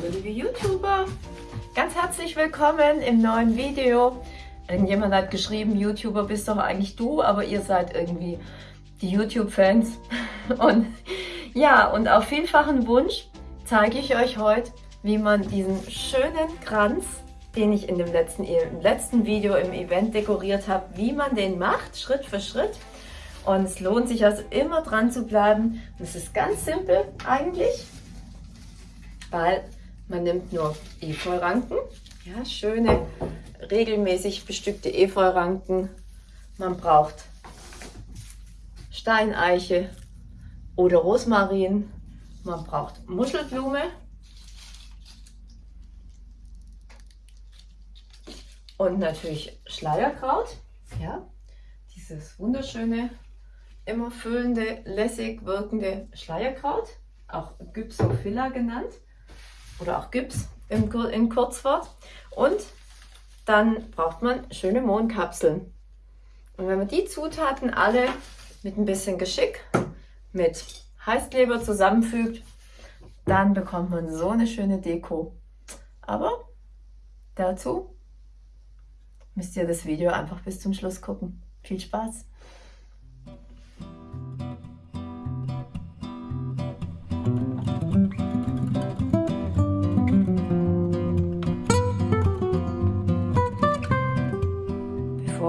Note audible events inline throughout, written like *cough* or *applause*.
Hallo liebe YouTuber, ganz herzlich willkommen im neuen Video. Irgendjemand hat geschrieben, YouTuber bist doch eigentlich du, aber ihr seid irgendwie die YouTube-Fans. *laughs* Und ja, und auf vielfachen Wunsch zeige ich euch heute, wie man diesen schönen Kranz, den ich in dem letzten, im letzten Video im Event dekoriert habe, wie man den macht, Schritt für Schritt. Und es lohnt sich also immer dran zu bleiben. Und es ist ganz simpel eigentlich, weil man nimmt nur Efeuranken, ja, schöne, regelmäßig bestückte Efeuranken. Man braucht Steineiche oder Rosmarin. Man braucht Muschelblume. Und natürlich Schleierkraut. Ja, dieses wunderschöne, immer füllende, lässig wirkende Schleierkraut, auch Gypsophila genannt oder auch Gips im, in Kurzwort. Und dann braucht man schöne Mohnkapseln. Und wenn man die Zutaten alle mit ein bisschen Geschick, mit Heißkleber zusammenfügt, dann bekommt man so eine schöne Deko. Aber dazu müsst ihr das Video einfach bis zum Schluss gucken. Viel Spaß!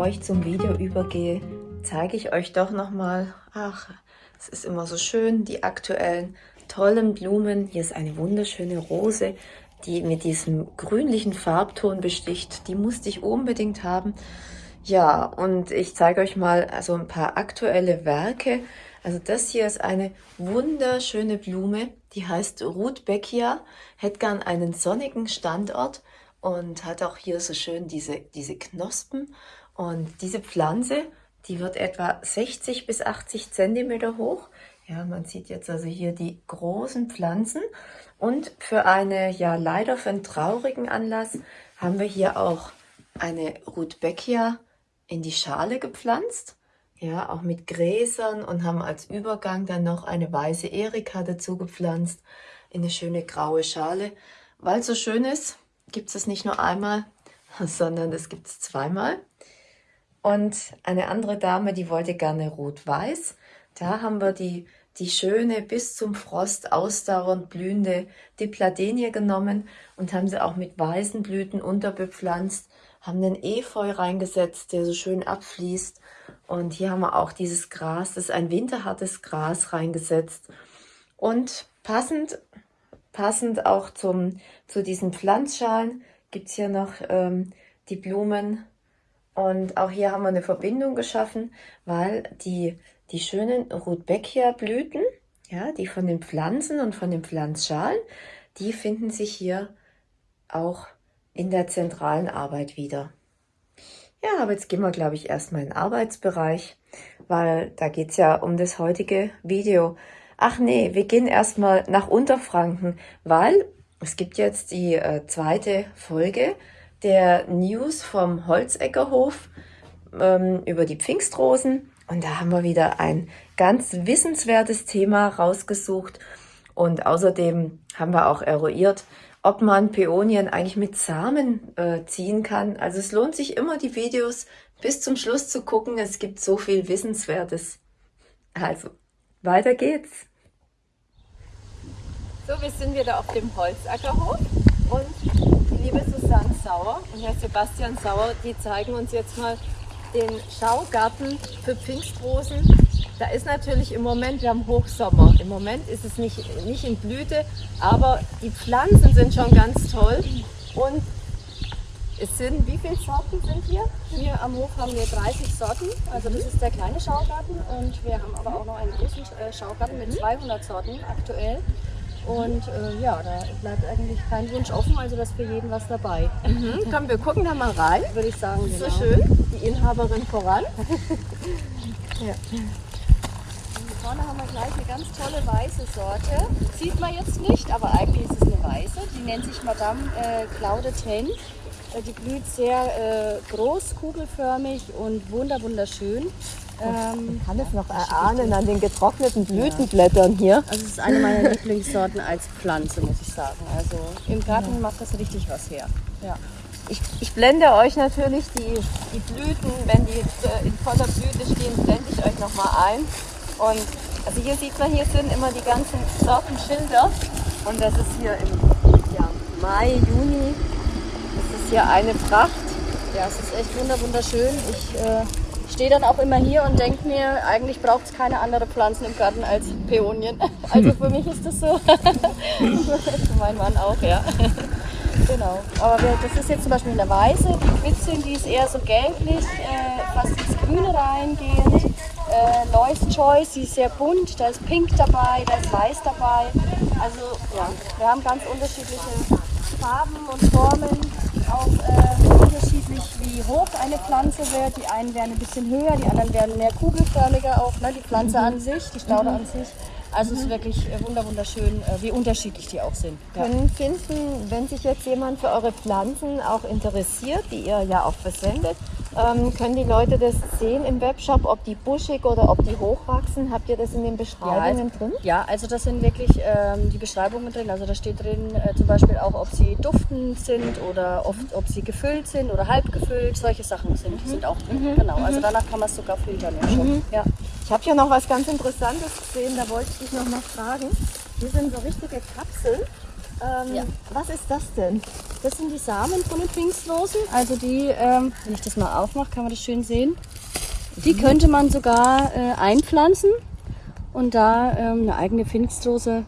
Bevor ich zum Video übergehe, zeige ich euch doch nochmal, ach, es ist immer so schön, die aktuellen tollen Blumen. Hier ist eine wunderschöne Rose, die mit diesem grünlichen Farbton besticht. Die musste ich unbedingt haben. Ja, und ich zeige euch mal also ein paar aktuelle Werke. Also das hier ist eine wunderschöne Blume, die heißt Rudbeckia, hätte gern einen sonnigen Standort und hat auch hier so schön diese, diese Knospen. Und diese Pflanze die wird etwa 60 bis 80 Zentimeter hoch. Ja, man sieht jetzt also hier die großen Pflanzen. Und für eine, ja leider für einen traurigen Anlass, haben wir hier auch eine Rudbeckia in die Schale gepflanzt. Ja, auch mit Gräsern und haben als Übergang dann noch eine weiße Erika dazu gepflanzt in eine schöne graue Schale. Weil es so schön ist, gibt es es nicht nur einmal, *laughs* sondern es gibt es zweimal. Und eine andere Dame, die wollte gerne rot-weiß. Da haben wir die, die schöne, bis zum Frost ausdauernd blühende Dipladenie genommen und haben sie auch mit weißen Blüten unterbepflanzt, haben den Efeu reingesetzt, der so schön abfließt. Und hier haben wir auch dieses Gras, das ist ein winterhartes Gras reingesetzt. Und passend, passend auch zum, zu diesen Pflanzschalen gibt's hier noch ähm, die Blumen und auch hier haben wir eine Verbindung geschaffen, weil die, die schönen Rudbeckia-Blüten, ja, die von den Pflanzen und von den Pflanzschalen, die finden sich hier auch in der zentralen Arbeit wieder. Ja, aber jetzt gehen wir, glaube ich, erstmal in den Arbeitsbereich, weil da geht es ja um das heutige Video. Ach nee, wir gehen erstmal nach Unterfranken, weil es gibt jetzt die äh, zweite Folge der News vom Holzeckerhof ähm, über die Pfingstrosen. Und da haben wir wieder ein ganz wissenswertes Thema rausgesucht. Und außerdem haben wir auch eruiert, ob man Peonien eigentlich mit Samen äh, ziehen kann. Also es lohnt sich immer, die Videos bis zum Schluss zu gucken. Es gibt so viel Wissenswertes. Also, weiter geht's. So, wir sind wieder auf dem Holzackerhof und liebe Susanne Sauer und Herr Sebastian Sauer, die zeigen uns jetzt mal den Schaugarten für Pfingstrosen. Da ist natürlich im Moment, wir haben Hochsommer. Im Moment ist es nicht, nicht in Blüte, aber die Pflanzen sind schon ganz toll. Und es sind, wie viele Sorten sind hier? Hier am Hof haben wir 30 Sorten. Also das ist der kleine Schaugarten und wir haben aber auch noch einen großen äh, Schaugarten mit 200 Sorten aktuell. Und äh, ja, da bleibt eigentlich kein Wunsch offen, also da ist für jeden was dabei. Mhm. Komm, wir gucken da mal rein. Würde ich sagen, genau. So schön, die Inhaberin voran. *laughs* ja. Vorne haben wir gleich eine ganz tolle weiße Sorte. Sieht man jetzt nicht, aber eigentlich ist es eine weiße. Die nennt sich Madame äh, Claude Ten. Äh, die blüht sehr äh, groß, kugelförmig und wunder wunderschön. Ähm, Man kann es noch erahnen an den getrockneten Blütenblättern hier. Also es ist eine meiner Lieblingssorten als Pflanze, muss ich sagen. Also im Garten macht das richtig was her. Ja. Ich, ich, blende euch natürlich die, die Blüten, wenn die äh, in voller Blüte stehen, blende ich euch nochmal ein. Und also hier sieht man, hier sind immer die ganzen Sortenschilder. Und das ist hier im ja, Mai, Juni. Das ist hier eine Pracht. Ja, es ist echt wunderschön. Ich äh, stehe dann auch immer hier und denke mir, eigentlich braucht es keine andere Pflanzen im Garten als Peonien. *laughs* Also für mich ist das so. *laughs* für meinen Mann auch, ja. *laughs* Genau. Aber wir, das ist jetzt zum Beispiel eine weiße, die Quitzin, die ist eher so gelblich, äh, fast ins Grüne reingehend. Äh, Lois Choice, die ist sehr bunt, da ist Pink dabei, da ist Weiß dabei. Also ja, wir haben ganz unterschiedliche Farben und Formen, auch äh, unterschiedlich wie hoch wird. Die einen werden ein bisschen höher, die anderen werden mehr kugelförmiger auch, ne? die Pflanze mhm. an sich, die Staude mhm. an sich. Also es ist wirklich äh, wunderschön, äh, wie unterschiedlich die auch sind. Ja. Können finden, wenn sich jetzt jemand für eure Pflanzen auch interessiert, die ihr ja auch versendet, ähm, können die Leute das sehen im Webshop, ob die buschig oder ob die hochwachsen? Habt ihr das in den Beschreibungen ja, also, drin? Ja, also das sind wirklich ähm, die Beschreibungen drin. Also da steht drin äh, zum Beispiel auch, ob sie duftend sind oder oft, ob sie gefüllt sind oder halb gefüllt. Solche Sachen sind, mhm. sind auch drin. Mhm. Genau, also mhm. danach kann man es sogar filtern im Shop. Mhm. Ja. Ich habe hier noch was ganz Interessantes gesehen, da wollte ich dich noch mal fragen. Hier sind so richtige Kapseln. Ähm, ja. Was ist das denn? Das sind die Samen von den Pfingstrosen. Also die, ähm, wenn ich das mal aufmache, kann man das schön sehen. Die könnte man sogar äh, einpflanzen und da ähm, eine eigene Pfingstrose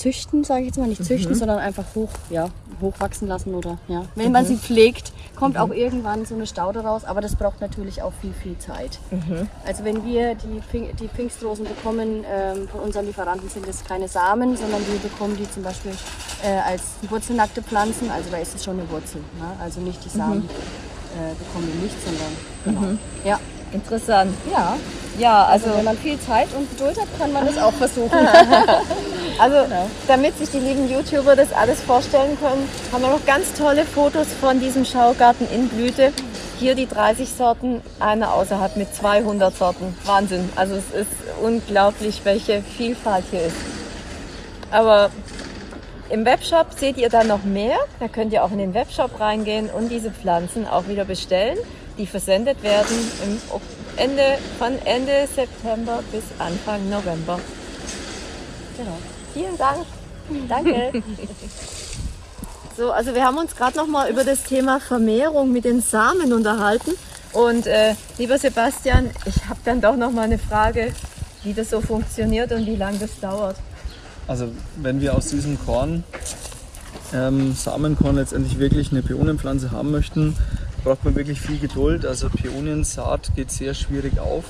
züchten, sage ich jetzt mal. Nicht züchten, mhm. sondern einfach hoch, ja, hochwachsen lassen oder ja. Wenn mhm. man sie pflegt, kommt mhm. auch irgendwann so eine Staude raus, aber das braucht natürlich auch viel, viel Zeit. Mhm. Also wenn wir die, Pink, die Pfingstrosen bekommen ähm, von unseren Lieferanten, sind das keine Samen, sondern wir bekommen die zum Beispiel äh, als wurzelnackte Pflanzen, also da ist es schon eine Wurzel. Ne? Also nicht die Samen mhm. äh, bekommen wir nicht, sondern genau. Mhm. Ja. Interessant. Ja. Ja, also, also wenn man viel Zeit und Geduld hat, kann man das *laughs* auch versuchen. *laughs* Also, genau. damit sich die lieben YouTuber das alles vorstellen können, haben wir noch ganz tolle Fotos von diesem Schaugarten in Blüte. Hier die 30 Sorten, einer außerhalb mit 200 Sorten. Wahnsinn. Also es ist unglaublich, welche Vielfalt hier ist. Aber im Webshop seht ihr dann noch mehr. Da könnt ihr auch in den Webshop reingehen und diese Pflanzen auch wieder bestellen, die versendet werden im Ende, von Ende September bis Anfang November. Genau. Vielen Dank. Danke. So, also wir haben uns gerade noch mal über das Thema Vermehrung mit den Samen unterhalten. Und äh, lieber Sebastian, ich habe dann doch noch mal eine Frage, wie das so funktioniert und wie lange das dauert. Also wenn wir aus diesem Korn, ähm, Samenkorn letztendlich wirklich eine Pionenpflanze haben möchten, braucht man wirklich viel Geduld. Also Peoniensaat geht sehr schwierig auf.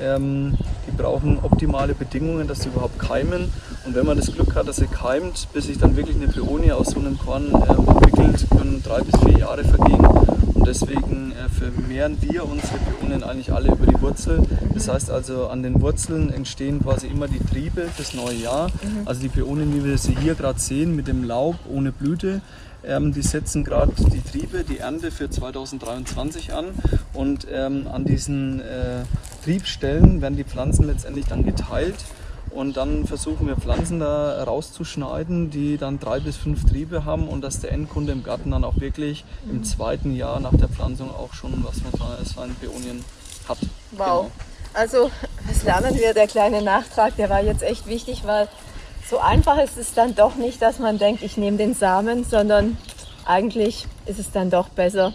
Ähm, die brauchen optimale Bedingungen, dass sie überhaupt keimen. Und wenn man das Glück hat, dass sie keimt, bis sich dann wirklich eine Peonie aus so einem Korn äh, entwickelt, können drei bis vier Jahre vergehen. Und deswegen äh, vermehren wir unsere Peonien eigentlich alle über die Wurzel. Das heißt also, an den Wurzeln entstehen quasi immer die Triebe fürs neue Jahr. Mhm. Also die Peonien, wie wir sie hier gerade sehen, mit dem Laub ohne Blüte, ähm, die setzen gerade die Triebe, die Ernte für 2023 an und ähm, an diesen äh, Triebstellen werden die Pflanzen letztendlich dann geteilt und dann versuchen wir Pflanzen da rauszuschneiden, die dann drei bis fünf Triebe haben und dass der Endkunde im Garten dann auch wirklich im zweiten Jahr nach der Pflanzung auch schon was von seinen Beonien hat. Wow. Genau. Also, was lernen wir? Der kleine Nachtrag, der war jetzt echt wichtig, weil so einfach ist es dann doch nicht, dass man denkt, ich nehme den Samen, sondern eigentlich ist es dann doch besser,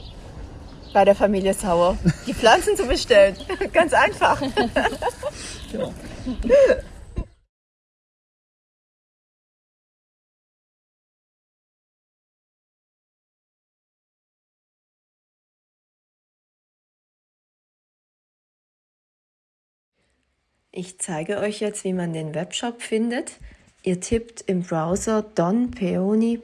bei der Familie Sauer die Pflanzen zu bestellen. *laughs* Ganz einfach. Ich zeige euch jetzt, wie man den Webshop findet. Ihr tippt im Browser donpeony.de,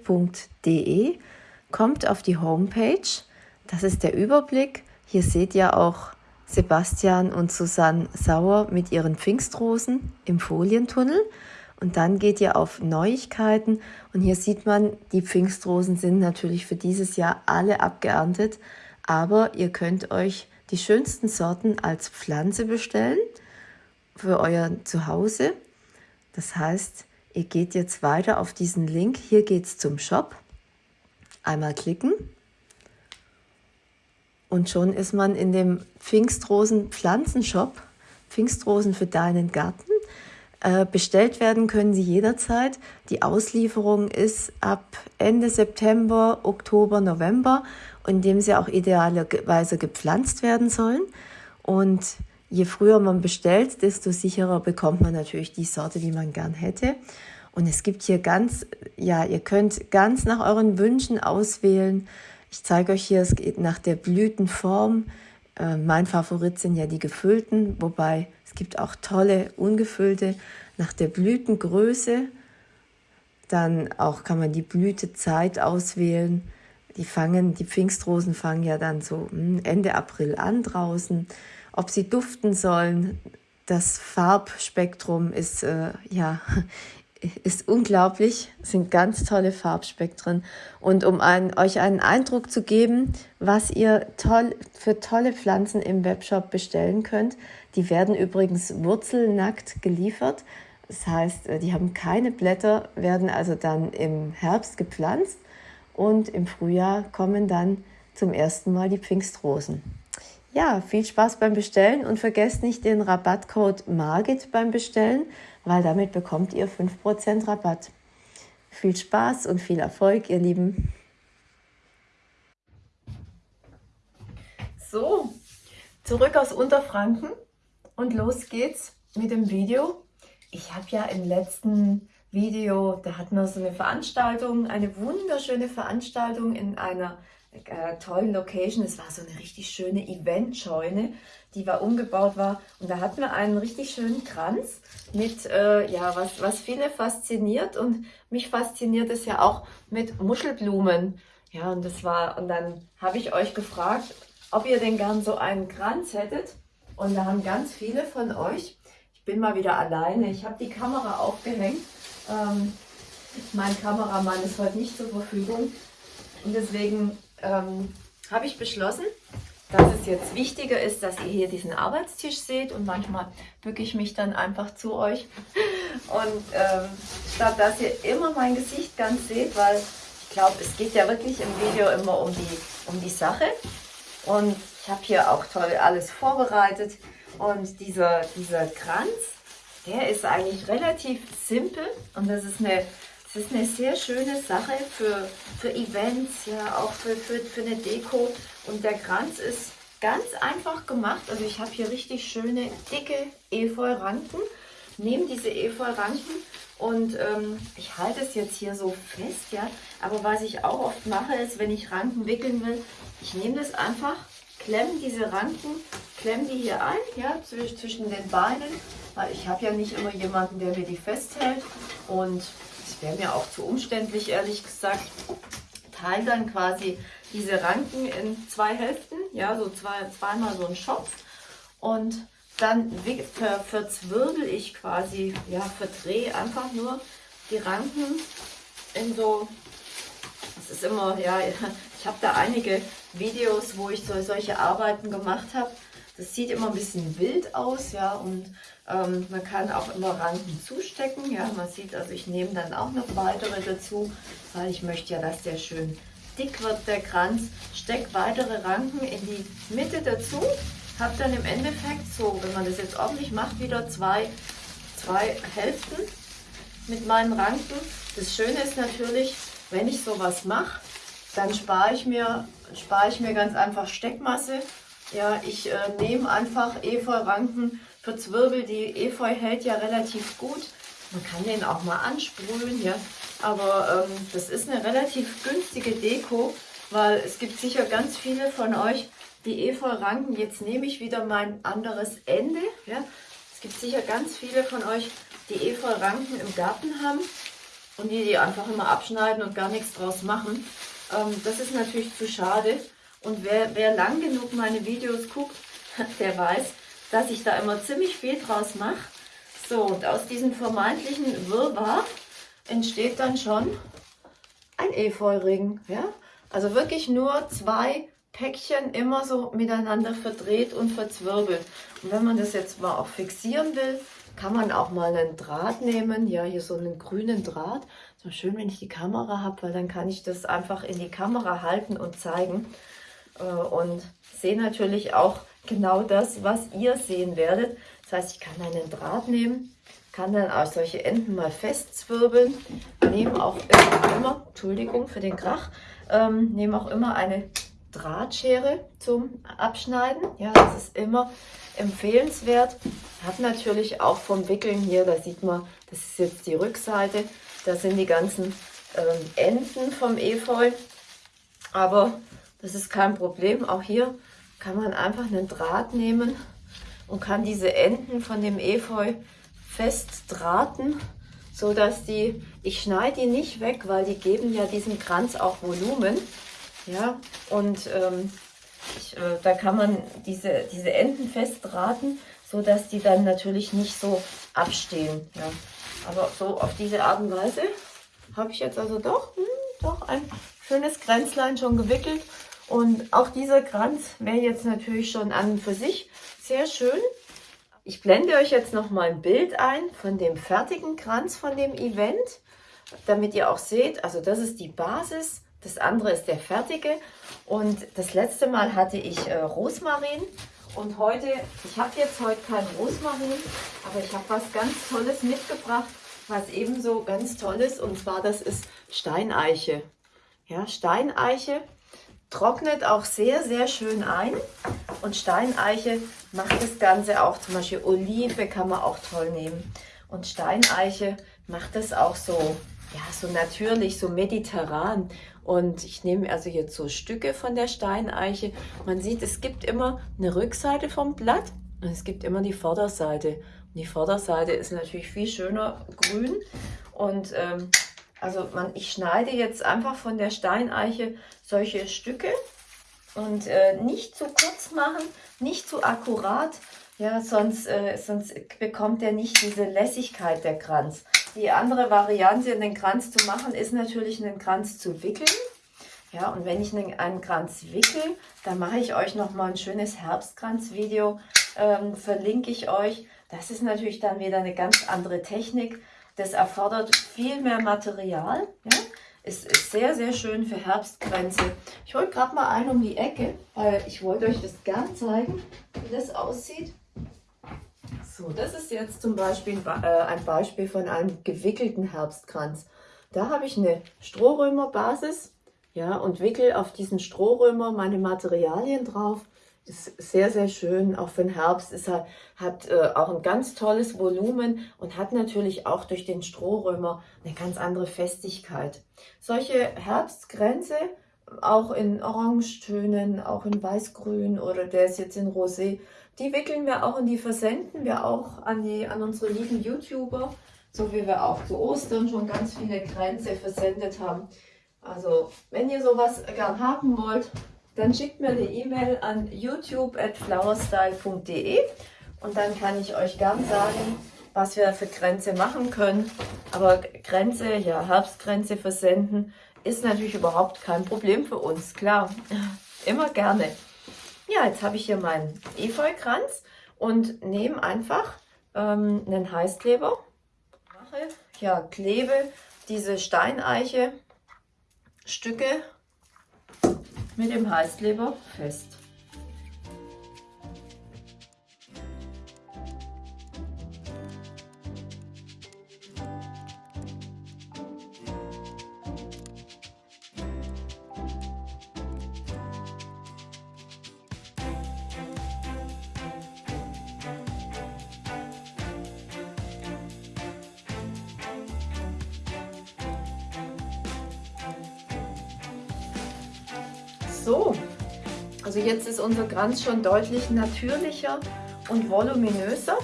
kommt auf die Homepage. Das ist der Überblick. Hier seht ihr auch Sebastian und Susanne Sauer mit ihren Pfingstrosen im Folientunnel. Und dann geht ihr auf Neuigkeiten und hier sieht man, die Pfingstrosen sind natürlich für dieses Jahr alle abgeerntet, aber ihr könnt euch die schönsten Sorten als Pflanze bestellen für euer Zuhause. Das heißt, ihr geht jetzt weiter auf diesen Link. Hier geht es zum Shop. Einmal klicken. Und schon ist man in dem Pfingstrosen Pflanzenshop. Pfingstrosen für deinen Garten. Äh, bestellt werden können sie jederzeit. Die Auslieferung ist ab Ende September, Oktober, November, in dem sie auch idealerweise gepflanzt werden sollen. Und je früher man bestellt, desto sicherer bekommt man natürlich die Sorte, die man gern hätte. Und es gibt hier ganz, ja, ihr könnt ganz nach euren Wünschen auswählen. Ich zeige euch hier, es geht nach der Blütenform. Äh, mein Favorit sind ja die gefüllten, wobei es gibt auch tolle ungefüllte nach der Blütengröße. Dann auch kann man die Blütezeit auswählen. Die fangen, die Pfingstrosen fangen ja dann so hm, Ende April an draußen. Ob sie duften sollen, das Farbspektrum ist äh, ja *laughs* ist unglaublich, es sind ganz tolle Farbspektren. Und um ein, euch einen Eindruck zu geben, was ihr toll, für tolle Pflanzen im Webshop bestellen könnt, die werden übrigens wurzelnackt geliefert. Das heißt, äh, die haben keine Blätter, werden also dann im Herbst gepflanzt und im Frühjahr kommen dann zum ersten Mal die Pfingstrosen. Ja, viel Spaß beim Bestellen und vergesst nicht den Rabattcode MARGIT beim Bestellen, weil damit bekommt ihr 5% Rabatt. Viel Spaß und viel Erfolg, ihr Lieben. So, zurück aus Unterfranken und los geht's mit dem Video. Ich habe ja im letzten Video, da hatten wir so eine Veranstaltung, eine wunderschöne Veranstaltung in einer äh, tollen Location. Es war so eine richtig schöne Eventscheune, die war umgebaut war. Und da hatten wir einen richtig schönen Kranz mit, äh, ja, was, was viele fasziniert. Und mich fasziniert es ja auch mit Muschelblumen. Ja, und das war, und dann habe ich euch gefragt, ob ihr denn gern so einen Kranz hättet. Und da haben ganz viele von euch, ich bin mal wieder alleine, ich habe die Kamera aufgehängt. Ähm, mein Kameramann ist heute nicht zur Verfügung. Und deswegen ähm, habe ich beschlossen, dass es jetzt wichtiger ist, dass ihr hier diesen Arbeitstisch seht und manchmal bücke ich mich dann einfach zu euch. *laughs* Und ähm, statt dass ihr immer mein Gesicht ganz seht, weil ich glaube, es geht ja wirklich im Video immer um die, um die Sache. Und ich habe hier auch toll alles vorbereitet. Und dieser, dieser Kranz, der ist eigentlich relativ simpel. Und das ist eine es ist eine sehr schöne Sache für, für Events, ja, auch für, für, für eine Deko. Und der Kranz ist ganz einfach gemacht. Also ich habe hier richtig schöne, dicke Efeu-Ranken. Nehme diese Efeu-Ranken und ähm, ich halte es jetzt hier so fest, ja. Aber was ich auch oft mache, ist, wenn ich Ranken wickeln will, ich nehme das einfach, klemme diese Ranken, klemme die hier ein, ja, zwischen den Beinen, weil ich habe ja nicht immer jemanden, der mir die festhält. Und wäre mir auch zu umständlich, ehrlich gesagt. Teile dann quasi diese Ranken in zwei Hälften, ja, so zwei, zweimal so ein Schopf. Und dann ver, verzwirbel ich quasi, ja, verdrehe einfach nur die Ranken in so, das ist immer, ja, *laughs* ich habe da einige Videos, wo ich so, solche Arbeiten gemacht habe. Das sieht immer ein bisschen wild aus, ja, und ähm, man kann auch immer Ranken zustecken, ja, man sieht, also ich nehme dann auch noch weitere dazu, weil ich möchte ja, dass der schön dick wird, der Kranz. Steck weitere Ranken in die Mitte dazu, habe dann im Endeffekt so, wenn man das jetzt ordentlich macht, wieder zwei, zwei Hälften mit meinen Ranken. Das Schöne ist natürlich, wenn ich sowas mache, dann spare ich, mir, spare ich mir ganz einfach Steckmasse ja, ich äh, nehme einfach Efeu-Ranken, verzwirbel die. Efeu hält ja relativ gut. Man kann den auch mal ansprühen, ja. Aber ähm, das ist eine relativ günstige Deko, weil es gibt sicher ganz viele von euch, die Efeu-Ranken. Jetzt nehme ich wieder mein anderes Ende. Ja. Es gibt sicher ganz viele von euch, die Efeu-Ranken im Garten haben und die die einfach immer abschneiden und gar nichts draus machen. Ähm, das ist natürlich zu schade. Und wer, wer lang genug meine Videos guckt, *laughs* der weiß, dass ich da immer ziemlich viel draus mache. So, und aus diesem vermeintlichen Wirrwarr entsteht dann schon ein Efeuring. Ja? Also wirklich nur zwei Päckchen immer so miteinander verdreht und verzwirbelt. Und wenn man das jetzt mal auch fixieren will, kann man auch mal einen Draht nehmen. Ja, hier so einen grünen Draht. So schön, wenn ich die Kamera habe, weil dann kann ich das einfach in die Kamera halten und zeigen. Äh, und sehe natürlich auch genau das, was ihr sehen werdet. Das heißt, ich kann einen Draht nehmen, kann dann auch solche Enden mal festzwirbeln, nehme auch immer, Entschuldigung für den Krach, ähm, nehme auch immer eine Drahtschere zum Abschneiden. Ja, das ist immer empfehlenswert. Hat natürlich auch vom Wickeln hier, da sieht man, das ist jetzt die Rückseite, da sind die ganzen ähm, Enden vom Efeu. Aber das ist kein Problem. Auch hier kann man einfach einen Draht nehmen und kann diese Enden von dem Efeu fest drahten, so dass die, ich schneide die nicht weg, weil die geben ja diesem Kranz auch Volumen. Ja, und ähm, ich, äh, da kann man diese, diese Enden festdrahten, so dass die dann natürlich nicht so abstehen. Ja. Aber so auf diese Art und Weise habe ich jetzt also doch, hm, doch ein schönes Kränzlein schon gewickelt. Und auch dieser Kranz wäre jetzt natürlich schon an und für sich sehr schön. Ich blende euch jetzt noch mal ein Bild ein von dem fertigen Kranz von dem Event, damit ihr auch seht, also das ist die Basis, das andere ist der fertige. Und das letzte Mal hatte ich äh, Rosmarin und heute, ich habe jetzt heute kein Rosmarin, aber ich habe was ganz Tolles mitgebracht, was ebenso ganz toll ist und zwar das ist Steineiche. Ja, Steineiche trocknet auch sehr, sehr schön ein. Und Steineiche macht das Ganze auch, zum Beispiel Olive kann man auch toll nehmen. Und Steineiche macht das auch so, ja, so natürlich, so mediterran. Und ich nehme also jetzt so Stücke von der Steineiche. Man sieht, es gibt immer eine Rückseite vom Blatt und es gibt immer die Vorderseite. Und die Vorderseite ist natürlich viel schöner grün. Und ähm, also man, ich schneide jetzt einfach von der Steineiche solche Stücke und äh, nicht zu kurz machen, nicht zu akkurat, ja, sonst, äh, sonst bekommt er nicht diese Lässigkeit der Kranz. Die andere Variante, einen Kranz zu machen, ist natürlich einen Kranz zu wickeln. Ja, und wenn ich einen, einen Kranz wickel, dann mache ich euch noch mal ein schönes Herbstkranz-Video, ähm, verlinke ich euch. Das ist natürlich dann wieder eine ganz andere Technik. Das erfordert viel mehr Material. Ja? Es ist sehr, sehr schön für Herbstkränze. Ich hole gerade mal einen um die Ecke, weil ich wollte euch das gern zeigen, wie das aussieht. So, das ist jetzt zum Beispiel äh, ein Beispiel von einem gewickelten Herbstkranz. Da habe ich eine Strohrömerbasis ja, und wickel auf diesen Strohrömer meine Materialien drauf ist sehr, sehr schön, auch für den Herbst. Es hat, hat äh, auch ein ganz tolles Volumen und hat natürlich auch durch den Strohrömer eine ganz andere Festigkeit. Solche Herbstgrenze, auch in Orangetönen, auch in Weißgrün oder der ist jetzt in Rosé, die wickeln wir auch und die versenden wir auch an, die, an unsere lieben YouTuber, so wie wir auch zu Ostern schon ganz viele Grenze versendet haben. Also, wenn ihr sowas gern haben wollt, dann schickt mir eine E-Mail an youtube.flowerstyle.de und dann kann ich euch gern sagen, was wir für Grenze machen können. Aber Grenze, ja, Herbstgrenze versenden ist natürlich überhaupt kein Problem für uns. Klar, *laughs* immer gerne. Ja, jetzt habe ich hier meinen Efeukranz und nehme einfach ähm, einen Heißkleber. Mache, ja, klebe diese Steineiche Stücke mit dem Heißkleber fest. Also jetzt ist unser Kranz schon deutlich natürlicher und voluminöser.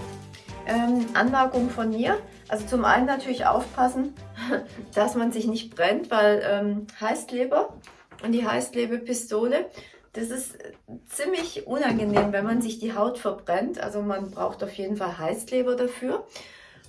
Ähm, Anmerkung von mir, also zum einen natürlich aufpassen, *laughs* dass man sich nicht brennt, weil ähm, Heißkleber und die Heißklebepistole, das ist ziemlich unangenehm, wenn man sich die Haut verbrennt. Also man braucht auf jeden Fall Heißkleber dafür.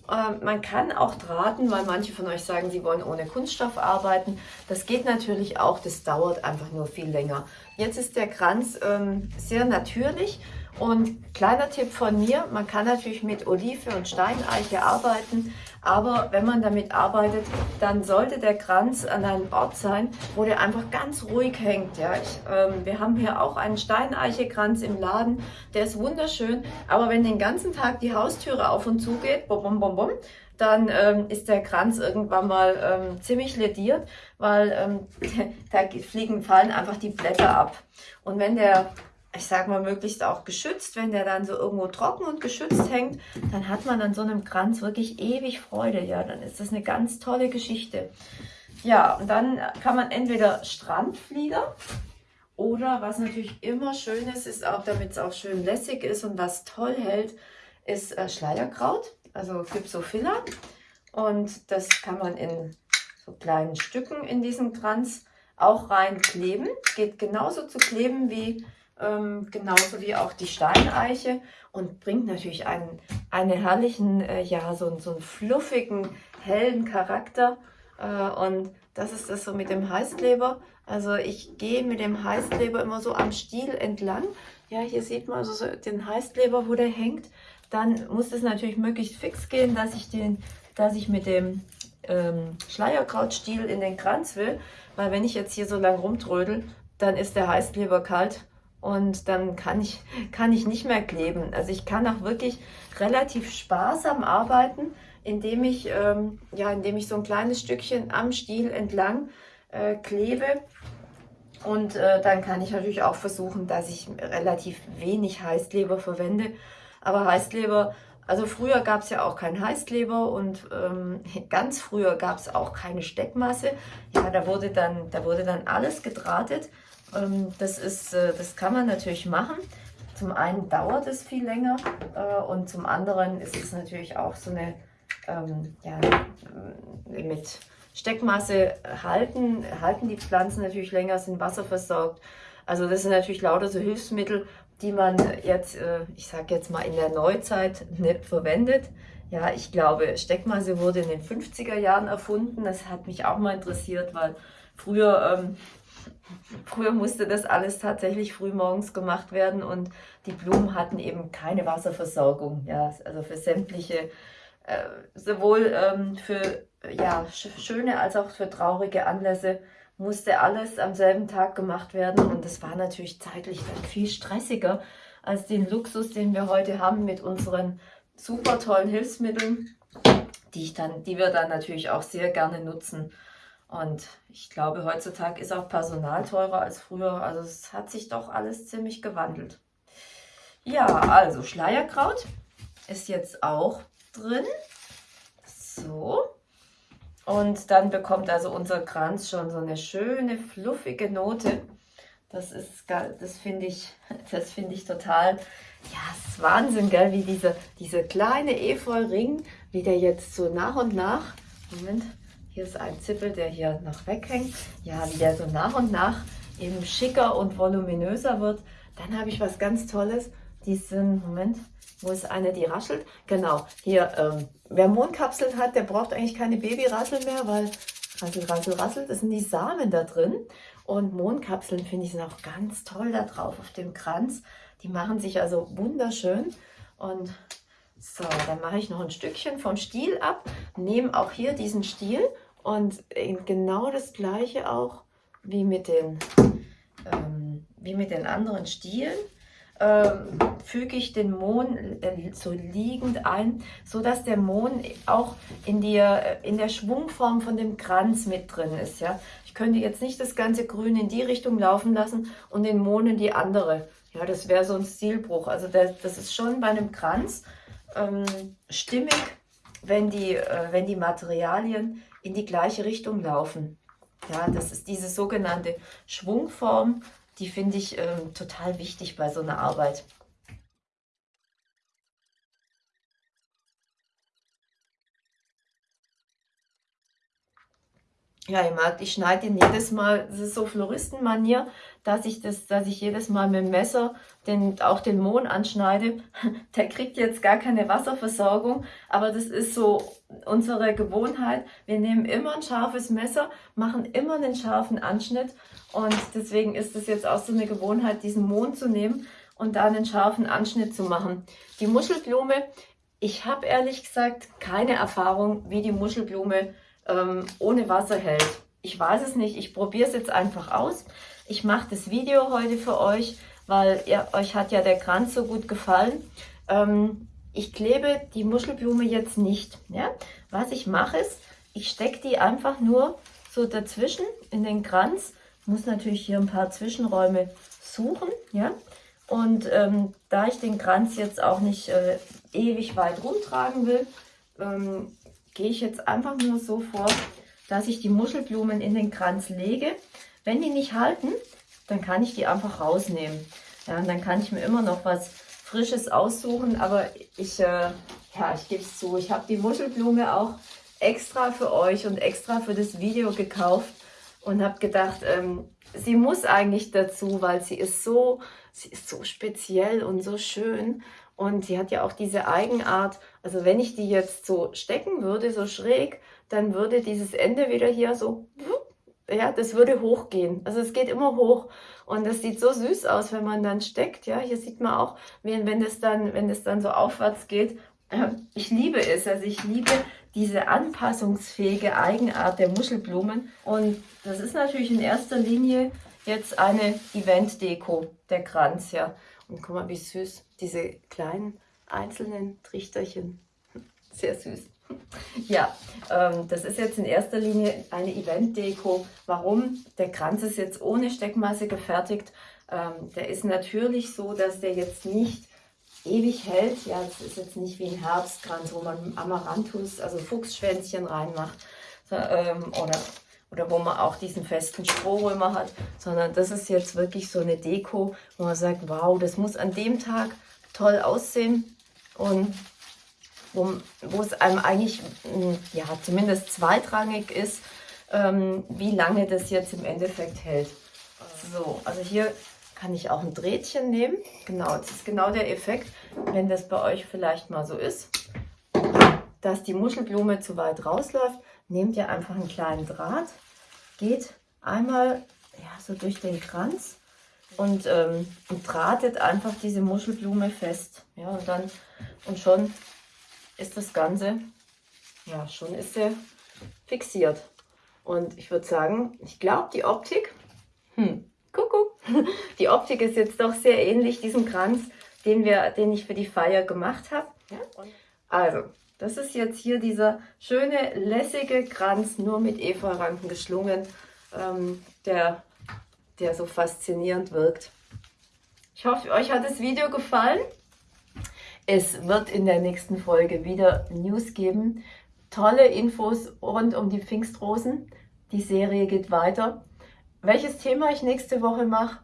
Ähm, man kann auch drahten, weil manche von euch sagen, sie wollen ohne Kunststoff arbeiten. Das geht natürlich auch, das dauert einfach nur viel länger. Jetzt ist der Kranz ähm, sehr natürlich und kleiner Tipp von mir, man kann natürlich mit Olive und Steineiche arbeiten, aber wenn man damit arbeitet, dann sollte der Kranz an einem Ort sein, wo der einfach ganz ruhig hängt. Ja, ich, ähm, wir haben hier auch einen Steineiche-Kranz im Laden, der ist wunderschön, aber wenn den ganzen Tag die Haustüre auf und zu geht, bom, bom, bom, bom, dann ähm, ist der Kranz irgendwann mal ähm, ziemlich lediert, weil ähm, *laughs* da fliegen, fallen einfach die Blätter ab. Und wenn der ich sag mal, möglichst auch geschützt. Wenn der dann so irgendwo trocken und geschützt hängt, dann hat man an so einem Kranz wirklich ewig Freude. Ja, dann ist das eine ganz tolle Geschichte. Ja, und dann kann man entweder Strandflieder oder was natürlich immer schön ist, ist auch, damit es auch schön lässig ist und was toll hält, ist äh, Schleierkraut. Also Gypsophila. Und das kann man in so kleinen Stücken in diesen Kranz auch reinkleben. Geht genauso zu kleben wie ähm, genauso wie auch die Steineiche und bringt natürlich einen, einen herrlichen, äh, ja, so, so einen fluffigen, hellen Charakter. Äh, und das ist das so mit dem Heißkleber. Also ich gehe mit dem Heißkleber immer so am Stiel entlang. Ja, hier sieht man also so den Heißkleber, wo der hängt. Dann muss es natürlich möglichst fix gehen, dass ich, den, dass ich mit dem ähm, Schleierkrautstiel in den Kranz will. Weil wenn ich jetzt hier so lang rumtrödel, dann ist der Heißkleber kalt und dann kann ich, kann ich nicht mehr kleben. Also ich kann auch wirklich relativ sparsam arbeiten, indem ich, ähm, ja, indem ich so ein kleines Stückchen am Stiel entlang äh, klebe. Und äh, dann kann ich natürlich auch versuchen, dass ich relativ wenig Heißkleber verwende. Aber Heißkleber, also früher gab es ja auch keinen Heißkleber und ähm, *laughs* ganz früher gab es auch keine Steckmasse. Ja, da wurde dann, da wurde dann alles gedrahtet. Ähm, das, ist, äh, das kann man natürlich machen. Zum einen dauert es viel länger äh, und zum anderen ist es natürlich auch so eine, ähm, ja, äh, mit Steckmasse halten, halten die Pflanzen natürlich länger, sind wasserversorgt. Also das sind natürlich lauter so Hilfsmittel, die man jetzt, ich sage jetzt mal in der Neuzeit nicht verwendet. Ja, ich glaube, Steckmasse wurde in den 50er Jahren erfunden. Das hat mich auch mal interessiert, weil früher ähm, Früher musste das alles tatsächlich frühmorgens gemacht werden und die Blumen hatten eben keine Wasserversorgung. Ja, also für sämtliche, äh, sowohl ähm, für ja, schöne als auch für traurige Anlässe musste alles am selben Tag gemacht werden und das war natürlich zeitlich dann viel stressiger als den Luxus, den wir heute haben mit unseren super tollen Hilfsmitteln, die, ich dann, die wir dann natürlich auch sehr gerne nutzen. Und ich glaube, heutzutage ist auch Personal teurer als früher. Also es hat sich doch alles ziemlich gewandelt. Ja, also Schleierkraut ist jetzt auch drin. So. Und dann bekommt also unser Kranz schon so eine schöne, fluffige Note. Das ist, das finde ich, *laughs* das finde ich total, ja, es ist Wahnsinn, gell, wie dieser, diese kleine Efeu-Ring, wie der jetzt so nach und nach, Moment, hier ist ein Zippel, der hier noch weghängt. Ja, wie der so nach und nach eben schicker und voluminöser wird. Dann habe ich was ganz Tolles. Diesen, Moment, wo ist eine, die raschelt? Genau, hier, ähm, wer Mondkapseln hat, der braucht eigentlich keine Babyrassel mehr, weil rassel, rassel, rassel, das sind die Samen da drin. Und Mondkapseln finde ich sind auch ganz toll da drauf auf dem Kranz. Die machen sich also wunderschön. Und so, dann mache ich noch ein Stückchen vom Stiel ab, nehme auch hier diesen Stiel und genau das gleiche auch wie mit den, ähm, wie mit den anderen Stielen. Ähm, füge ich den Mohn äh, so liegend ein, so dass der Mohn auch in, die, äh, in der Schwungform von dem Kranz mit drin ist. Ja? Ich könnte jetzt nicht das ganze Grün in die Richtung laufen lassen und den Mohn in die andere. Ja, das wäre so ein Stilbruch. Also das, das ist schon bei einem Kranz ähm, stimmig, wenn die, äh, wenn die Materialien in die gleiche Richtung laufen. Ja, das ist diese sogenannte Schwungform, die finde ich ähm, total wichtig bei so einer Arbeit. Ja, ihr merkt, ich schneide ihn jedes Mal, das ist so Floristenmanier, dass ich das, dass ich jedes Mal mit dem Messer den, auch den Mohn anschneide. *laughs* Der kriegt jetzt gar keine Wasserversorgung, aber das ist so unsere Gewohnheit. Wir nehmen immer ein scharfes Messer, machen immer einen scharfen Anschnitt und deswegen ist es jetzt auch so eine Gewohnheit, diesen Mohn zu nehmen und da einen scharfen Anschnitt zu machen. Die Muschelblume, ich habe ehrlich gesagt keine Erfahrung, wie die Muschelblume ähm, ohne Wasser hält. Ich weiß es nicht, ich probiere es jetzt einfach aus. Ich mache das Video heute für euch, weil ihr, euch hat ja der Kranz so gut gefallen. Ähm, ich klebe die Muschelblume jetzt nicht. Ja? Was ich mache ist, ich stecke die einfach nur so dazwischen in den Kranz. Muss natürlich hier ein paar Zwischenräume suchen. Ja? Und ähm, da ich den Kranz jetzt auch nicht äh, ewig weit rumtragen will, ähm, gehe ich jetzt einfach nur so vor, dass ich die Muschelblumen in den Kranz lege. Wenn die nicht halten, dann kann ich die einfach rausnehmen. Ja, und dann kann ich mir immer noch was Frisches aussuchen, aber ich, äh, ja, ich gebe es zu, ich habe die Muschelblume auch extra für euch und extra für das Video gekauft und habe gedacht, ähm, sie muss eigentlich dazu, weil sie ist so, sie ist so speziell und so schön und sie hat ja auch diese Eigenart, also wenn ich die jetzt so stecken würde, so schräg, dann würde dieses Ende wieder hier so, ja, das würde hochgehen. Also es geht immer hoch und das sieht so süß aus, wenn man dann steckt. Ja, hier sieht man auch, wenn, wenn, das, dann, wenn das dann so aufwärts geht. Ich liebe es, also ich liebe diese anpassungsfähige Eigenart der Muschelblumen und das ist natürlich in erster Linie jetzt eine Event-Deko, der Kranz, ja. Und guck mal, wie süß diese kleinen einzelnen Trichterchen. *laughs* Sehr süß. *laughs* Ja, ähm, das ist jetzt in erster Linie eine Event-Deko. Warum? Der Kranz ist jetzt ohne Steckmasse gefertigt. Ähm, der ist natürlich so, dass der jetzt nicht ewig hält. Ja, das ist jetzt nicht wie ein Herbstkranz, wo man Amaranthus, also Fuchsschwänzchen reinmacht. Ähm, oder oder wo man auch diesen festen Strohrömer hat, sondern das ist jetzt wirklich so eine Deko, wo man sagt, wow, das muss an dem Tag toll aussehen und wo, wo es einem eigentlich hm, ja, zumindest zweitrangig ist, ähm, wie lange das jetzt im Endeffekt hält. So, also hier kann ich auch ein Drähtchen nehmen. Genau, das ist genau der Effekt, wenn das bei euch vielleicht mal so ist, dass die Muschelblume zu weit rausläuft, nehmt ihr einfach einen kleinen Draht, geht einmal ja, so durch den Kranz und, ähm, und drahtet einfach diese Muschelblume fest. Ja, und dann und schon ist das Ganze, ja, schon ist sie fixiert. Und ich würde sagen, ich glaube, die Optik, hm, Kuckuck, *laughs* die Optik ist jetzt doch sehr ähnlich diesem Kranz, den, wir, den ich für die Feier gemacht habe. Ja? Also, das ist jetzt hier dieser schöne, lässige Kranz, nur mit Efeuranken geschlungen, ähm, der, der so faszinierend wirkt. Ich hoffe, euch hat das Video gefallen. Es wird in der nächsten Folge wieder News geben. Tolle Infos rund um die Pfingstrosen. Die Serie geht weiter. Welches Thema ich nächste Woche mache,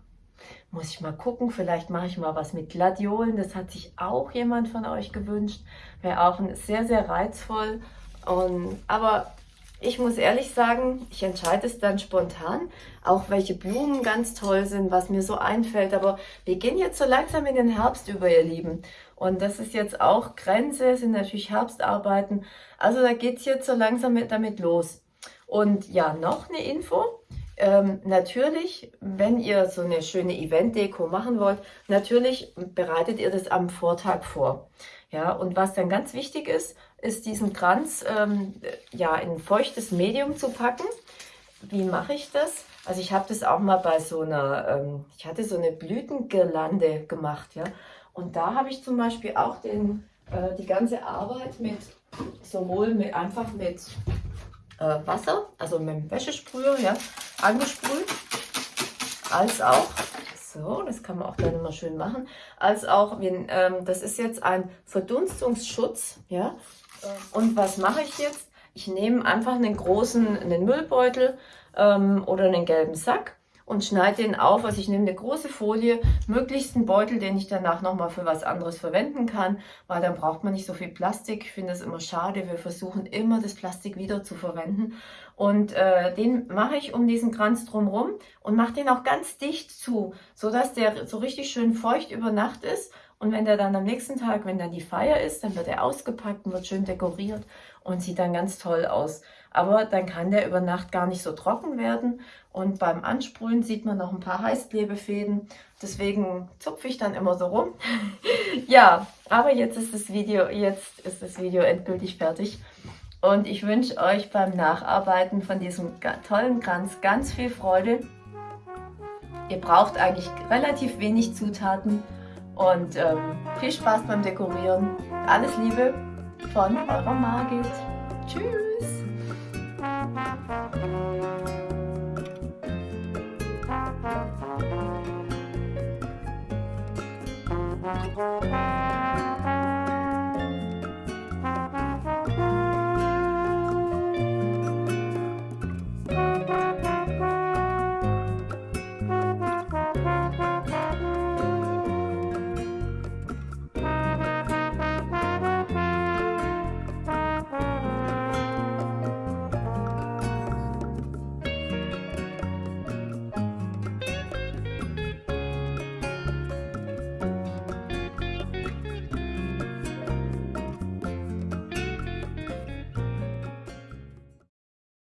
muss ich mal gucken, vielleicht mache ich mal was mit Gladiolen. Das hat sich auch jemand von euch gewünscht. Wäre auch sehr, sehr reizvoll. Und, aber ich muss ehrlich sagen, ich entscheide es dann spontan, auch welche Blumen ganz toll sind, was mir so einfällt. Aber wir gehen jetzt so langsam in den Herbst über, ihr Lieben. Und das ist jetzt auch Grenze, sind natürlich Herbstarbeiten. Also da geht es jetzt so langsam damit los. Und ja, noch eine Info. Ähm, natürlich, wenn ihr so eine schöne Event-Deko machen wollt, natürlich bereitet ihr das am Vortag vor. Ja, und was dann ganz wichtig ist, ist diesen Kranz ähm, ja, in feuchtes Medium zu packen. Wie mache ich das? Also ich habe das auch mal bei so einer, ähm, ich hatte so eine Blütengirlande gemacht, ja. Und da habe ich zum Beispiel auch den, äh, die ganze Arbeit mit, sowohl mit, einfach mit äh, Wasser, also mit dem Wäschesprüher, ja, angesprüht, als auch, so, das kann man auch dann immer schön machen, als auch, wenn, ähm, das ist jetzt ein Verdunstungsschutz, ja, und was mache ich jetzt? Ich nehme einfach einen großen einen Müllbeutel ähm, oder einen gelben Sack und schneide den auf. Also ich nehme eine große Folie, möglichst einen Beutel, den ich danach nochmal für was anderes verwenden kann, weil dann braucht man nicht so viel Plastik. Ich finde das immer schade. Wir versuchen immer das Plastik wieder zu verwenden. Und äh, den mache ich um diesen Kranz drumherum und mache den auch ganz dicht zu, sodass der so richtig schön feucht über Nacht ist. Und wenn der dann am nächsten Tag, wenn dann die Feier ist, dann wird er ausgepackt und wird schön dekoriert und sieht dann ganz toll aus. Aber dann kann der über Nacht gar nicht so trocken werden. Und beim Ansprühen sieht man noch ein paar Heißklebefäden. Deswegen zupfe ich dann immer so rum. *laughs* ja, aber jetzt ist das Video, jetzt ist das Video endgültig fertig. Und ich wünsche euch beim Nacharbeiten von diesem tollen Kranz ganz viel Freude. Ihr braucht eigentlich relativ wenig Zutaten und ähm, viel Spaß beim Dekorieren. Alles Liebe von eurer Margit. Tschüss!